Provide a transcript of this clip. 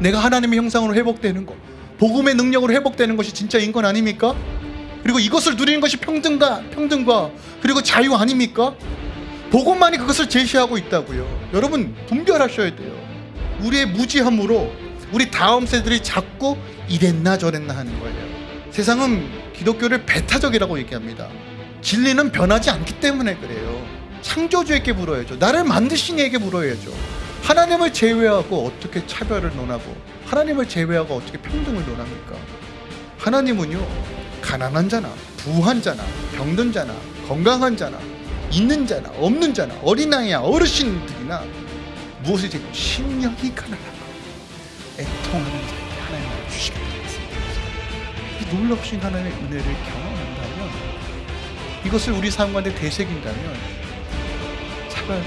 내가 하나님의 형상으로 회복되는 것, 복음의 능력으로 회복되는 것이 진짜 인권 아닙니까? 그리고 이것을 누리는 것이 평등과 평등과 그리고 자유 아닙니까? 복음만이 그것을 제시하고 있다고요. 여러분 분별하셔야 돼요. 우리의 무지함으로 우리 다음 세들이 자꾸 이랬나 저랬나 하는 거예요. 세상은 기독교를 배타적이라고 얘기합니다. 진리는 변하지 않기 때문에 그래요. 창조주에게 물어야죠. 나를 만드신 이에게 물어야죠. 하나님을 제외하고 어떻게 차별을 논하고 하나님을 제외하고 어떻게 평등을 논합니까? 하나님은요 가난한 자나 부한 자나 병든 자나 건강한 자나 있는 자나 없는 자나 어린아이야 어르신들이나 무엇이지 심령이 가난하고 애통하는 자에게 하나님을 주시겠다 이 놀랍신 하나님의 은혜를 경험한다면 이것을 우리 삶 가운데 되새긴다면 차별